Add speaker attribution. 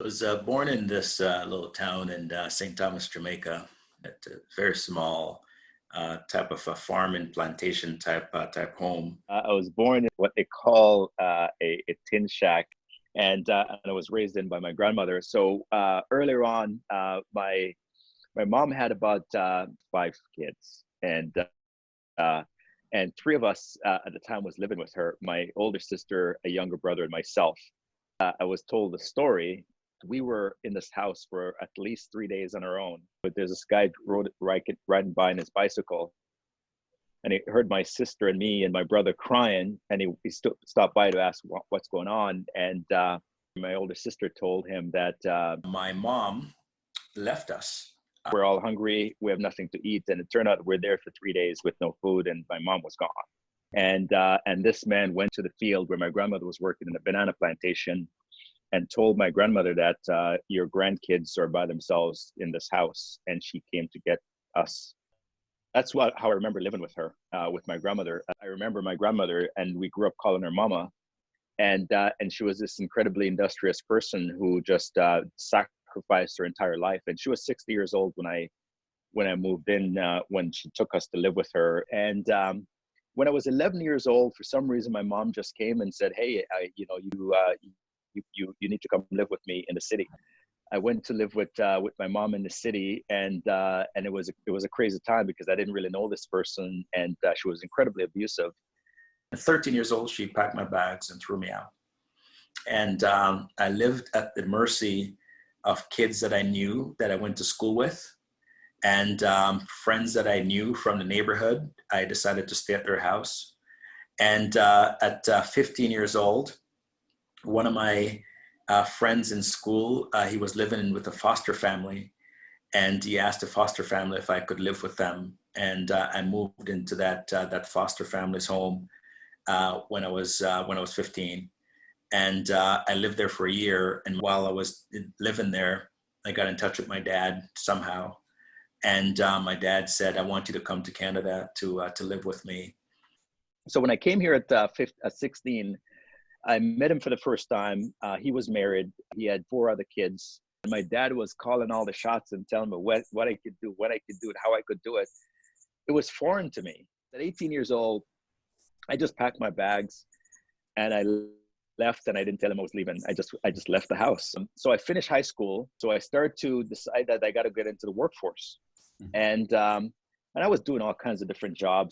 Speaker 1: I was uh, born in this uh, little town in uh, St. Thomas, Jamaica. It's a very small uh, type of a farm and plantation type uh, type home.
Speaker 2: Uh, I was born in what they call a, a, tin shack, and, and I was raised in by my grandmother. So earlier on, my my mom had about five kids, and and three of us at the time was living with her. My older sister, a younger brother, and myself. I was told the story we were in this house for at least three days on our own. But there's this guy rode, riding by on his bicycle, and he heard my sister and me and my brother crying, and he, he st- stopped by to ask what, what's going on. And uh, my older sister told him that uh,
Speaker 1: my mom left us.
Speaker 2: We're all hungry. We have nothing to eat, and it turned out we're there for three days with no food, and my mom was gone. And uh, and this man went to the field where my grandmother was working in a banana plantation and told my grandmother that uh, your grandkids are by themselves in this house, and she came to get us. That's what how I remember living with her, uh, with my grandmother. I remember my grandmother, and we grew up calling her Mama, and uh, and she was this incredibly industrious person who just uh, sacrificed her entire life. And she was 60 years old when I when I moved in uh, when she took us to live with her, and um, when I was 11 years old, for some reason, my mom just came and said, "Hey, I, you know, you uh, you, you, you need to come live with me in the city. I went to live with uh, with my mom in the city, and uh, and it was a, it was a crazy time because I didn't really know this person, and uh, she was incredibly abusive.
Speaker 1: At 13 years old, she packed my bags and threw me out, and um, I lived at the mercy of kids that I knew that I went to school with, and um, friends that I knew from the neighborhood. I decided to stay at their house, and uh, at uh, 15 years old, one of my uh, friends in school, uh, he was living with a foster family and he asked the foster family if I could live with them. And uh, I moved into that, uh, that foster family's home uh, when, I was, uh, when I was 15. And I lived there for a year. And while I was living there, I got in touch with my dad somehow. And my dad said, I want you to come to Canada to, to live with me.
Speaker 2: So when I came here at, uh, 15, at 16, I met him for the first time. Uh, he was married. He had four other kids. And my dad was calling all the shots and telling me what, what I could do, what I could do, and how I could do it. It was foreign to me. At 18 years old, I just packed my bags and I left and I didn't tell him I was leaving. I just I just left the house. So I finished high school. So I started to decide that I got to get into the workforce. Mm-hmm. And um, and I was doing all kinds of different jobs.